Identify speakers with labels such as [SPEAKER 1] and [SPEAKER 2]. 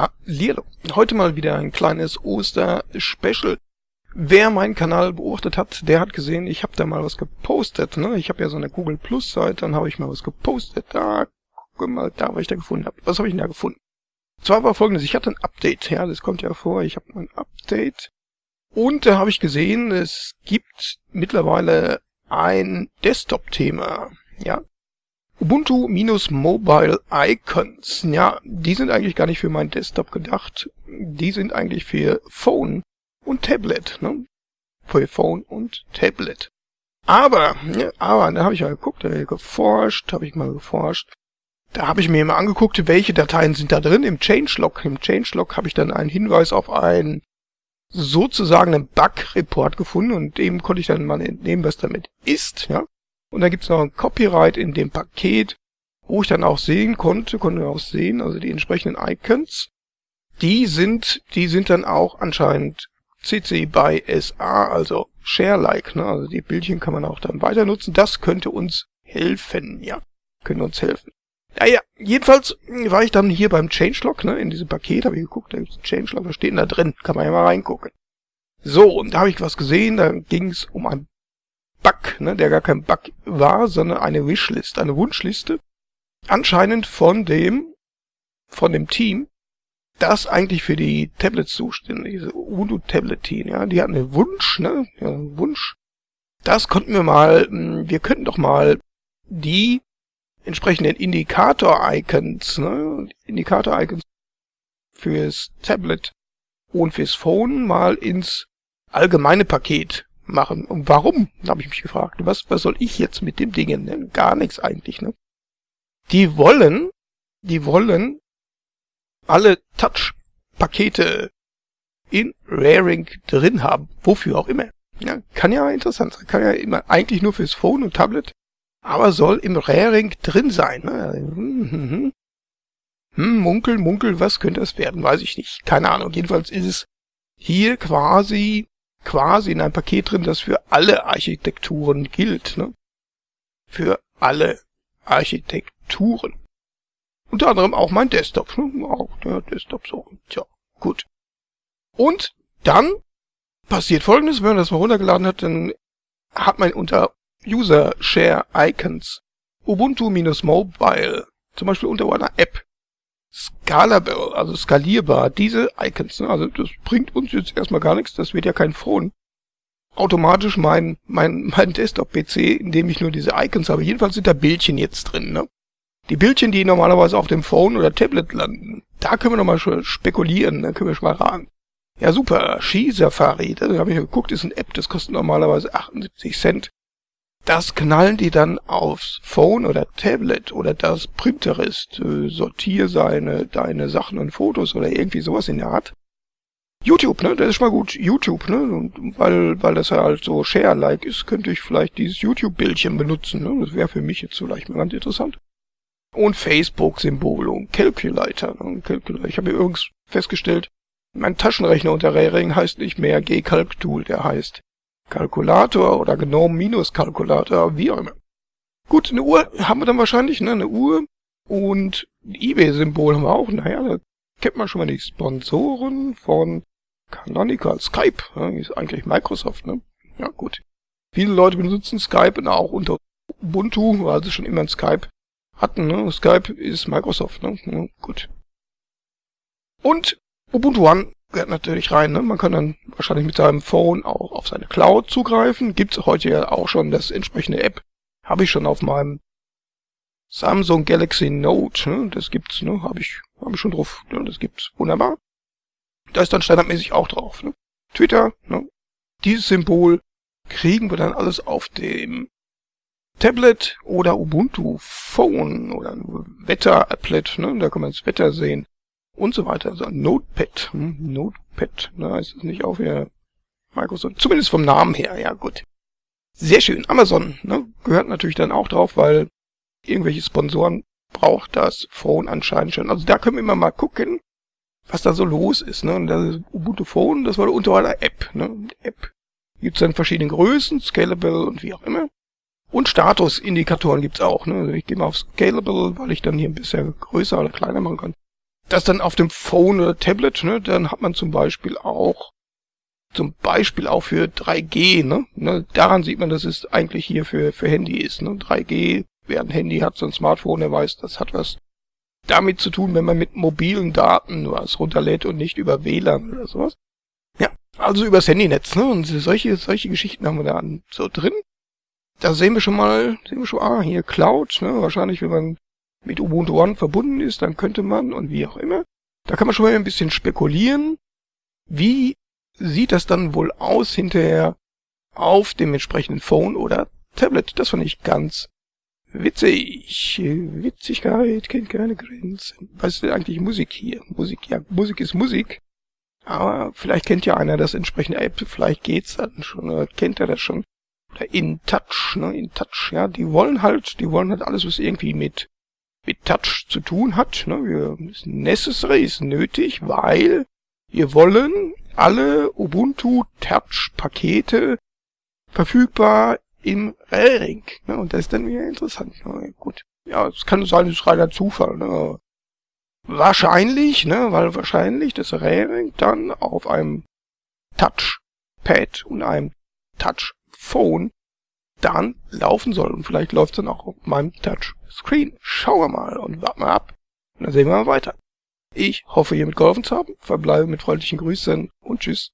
[SPEAKER 1] Hallihallo. Heute mal wieder ein kleines Oster-Special. Wer meinen Kanal beobachtet hat, der hat gesehen, ich habe da mal was gepostet. Ne? Ich habe ja so eine Google Plus Seite, dann habe ich mal was gepostet. Da, guck mal, da, was ich da gefunden habe. Was habe ich denn da gefunden? Zwar war folgendes, ich hatte ein Update, ja, das kommt ja vor, ich habe ein Update. Und da habe ich gesehen, es gibt mittlerweile ein Desktop-Thema. Ja, Ubuntu-Mobile Icons. Ja, die sind eigentlich gar nicht für meinen Desktop gedacht. Die sind eigentlich für Phone und Tablet. Ne? Für Phone und Tablet. Aber, ja, aber, da habe ich mal geguckt, da habe ich geforscht, habe ich mal geforscht. Da habe ich mir mal angeguckt, welche Dateien sind da drin im Changelog. Im Changelog habe ich dann einen Hinweis auf einen sozusagen einen Bug-Report gefunden und dem konnte ich dann mal entnehmen, was damit ist. Ja, und dann gibt's noch ein Copyright in dem Paket, wo ich dann auch sehen konnte, konnte auch sehen, also die entsprechenden Icons, die sind, die sind dann auch anscheinend CC by SA, also Share-like, ne? also die Bildchen kann man auch dann weiter nutzen. Das könnte uns helfen, ja, könnte uns helfen. Naja, jedenfalls war ich dann hier beim Changelog, ne, in diesem Paket, habe ich geguckt, da gibt's ein Changelog, was steht denn da drin? Kann man ja mal reingucken. So, und da habe ich was gesehen, da ging es um ein Bug, ne, der gar kein Bug war, sondern eine Wishlist, eine Wunschliste, anscheinend von dem, von dem Team, das eigentlich für die Tablets zuständig ist, Ubuntu Tablet Team, ja, die hatten einen Wunsch, ne, ja, Wunsch. Das konnten wir mal, hm, wir könnten doch mal die entsprechenden Indikator-Icons, ne, Indikator-Icons fürs Tablet und fürs Phone mal ins allgemeine Paket machen. Und warum, habe ich mich gefragt. Was, was soll ich jetzt mit dem Dingen? Ne? Gar nichts eigentlich. Ne? Die wollen, die wollen alle Touch-Pakete in Raring drin haben. Wofür auch immer. Ja, kann ja interessant sein. Kann ja immer eigentlich nur fürs Phone und Tablet. Aber soll im Raring drin sein. Ne? Hm, hm, hm. Hm, munkel, munkel, was könnte das werden? Weiß ich nicht. Keine Ahnung. Jedenfalls ist es hier quasi quasi in einem Paket drin, das für alle Architekturen gilt. Ne? Für alle Architekturen. Unter anderem auch mein Desktop. Ne? Auch der Desktop so. Tja, gut. Und dann passiert folgendes, wenn man das mal runtergeladen hat, dann hat man unter User Share Icons Ubuntu-Mobile, zum Beispiel unter einer App, scalable, also skalierbar, diese Icons, ne, also das bringt uns jetzt erstmal gar nichts, das wird ja kein Phone. Automatisch mein, mein, mein Desktop-PC, in dem ich nur diese Icons habe. Jedenfalls sind da Bildchen jetzt drin, ne? Die Bildchen, die normalerweise auf dem Phone oder Tablet landen, da können wir nochmal spekulieren, da können wir schon mal raten. Ja, super, Ski Safari, da habe ich geguckt, ist eine App, das kostet normalerweise 78 Cent. Das knallen die dann aufs Phone oder Tablet oder das Pinterest, äh, sortier seine, deine Sachen und Fotos oder irgendwie sowas in der Art. YouTube, ne, das ist schon mal gut. YouTube, ne, und weil, weil das halt so Share-like ist, könnte ich vielleicht dieses YouTube-Bildchen benutzen, ne, das wäre für mich jetzt vielleicht mal ganz interessant. Und Facebook-Symbol und Calculator, ne, Calculator. Ich habe übrigens festgestellt, mein Taschenrechner unter Raring heißt nicht mehr G-Calc-Tool, der heißt Kalkulator oder Gnome-Kalkulator, wie auch immer. Gut, eine Uhr haben wir dann wahrscheinlich, ne? Eine Uhr und eBay-Symbol haben wir auch. Naja, da kennt man schon mal die Sponsoren von Canonical. Skype, ne? ist eigentlich Microsoft, ne? Ja, gut. Viele Leute benutzen Skype und auch unter Ubuntu, weil sie schon immer ein Skype hatten, ne? Skype ist Microsoft, ne? Ja, gut. Und Ubuntu One gehört natürlich rein. Ne? Man kann dann wahrscheinlich mit seinem Phone auch auf seine Cloud zugreifen. Gibt's heute ja auch schon das entsprechende App. Habe ich schon auf meinem Samsung Galaxy Note. Ne? Das gibt's, ne? Habe ich, hab ich schon drauf. Ne? Das gibt's. Wunderbar. Da ist dann standardmäßig auch drauf. Ne? Twitter, ne? Dieses Symbol kriegen wir dann alles auf dem Tablet oder Ubuntu Phone oder Wetter-Applet, ne? Da kann man das Wetter sehen und so weiter. Also Notepad, hm, Notepad, ne, ist es nicht auch wieder Microsoft, zumindest vom Namen her, ja gut. Sehr schön. Amazon ne, gehört natürlich dann auch drauf, weil irgendwelche Sponsoren braucht das Phone anscheinend schon. Also da können wir immer mal gucken, was da so los ist. Ne? Und das Ubuntu Phone, das war unter einer App. Ne? App gibt's dann verschiedene Größen, Scalable und wie auch immer. Und Statusindikatoren gibt's auch. Ne? Also ich gehe mal auf Scalable, weil ich dann hier ein bisschen größer oder kleiner machen kann. Das dann auf dem Phone oder Tablet, ne, dann hat man zum Beispiel auch zum Beispiel auch für 3G, ne? ne? Daran sieht man, dass es eigentlich hier für, für Handy ist. Ne? 3G, wer ein Handy hat, so ein Smartphone, der weiß, das hat was damit zu tun, wenn man mit mobilen Daten was runterlädt und nicht über WLAN oder sowas. Ja, also übers Handynetz, ne? Und solche, solche Geschichten haben wir da so drin. Da sehen wir schon mal, sehen wir schon, ah, hier Cloud, ne? Wahrscheinlich, wenn man mit Ubuntu One verbunden ist, dann könnte man, und wie auch immer, da kann man schon mal ein bisschen spekulieren, wie sieht das dann wohl aus hinterher auf dem entsprechenden Phone oder Tablet. Das fand ich ganz witzig. Witzigkeit kennt keine Grenzen. Was ist denn eigentlich Musik hier? Musik, ja, Musik ist Musik. Aber vielleicht kennt ja einer das entsprechende App, vielleicht geht's dann schon, oder kennt er das schon. Oder In Touch, ne, In Touch, ja, die wollen halt, die wollen halt alles, was irgendwie mit, mit Touch zu tun hat, ne, necessary, ist nötig, weil wir wollen alle Ubuntu Touch Pakete verfügbar im Raring. Ne? Und das ist dann wieder interessant. Ne? Gut. Ja, es kann sein, es ist reiner Zufall. Ne? Wahrscheinlich, ne, weil wahrscheinlich das Raring dann auf einem Touchpad und einem Touchphone dann laufen soll. Und vielleicht läuft es dann auch auf meinem Touchscreen. Schauen wir mal und warten wir ab. Und dann sehen wir mal weiter. Ich hoffe, hiermit geholfen zu haben. Verbleibe mit freundlichen Grüßen und tschüss.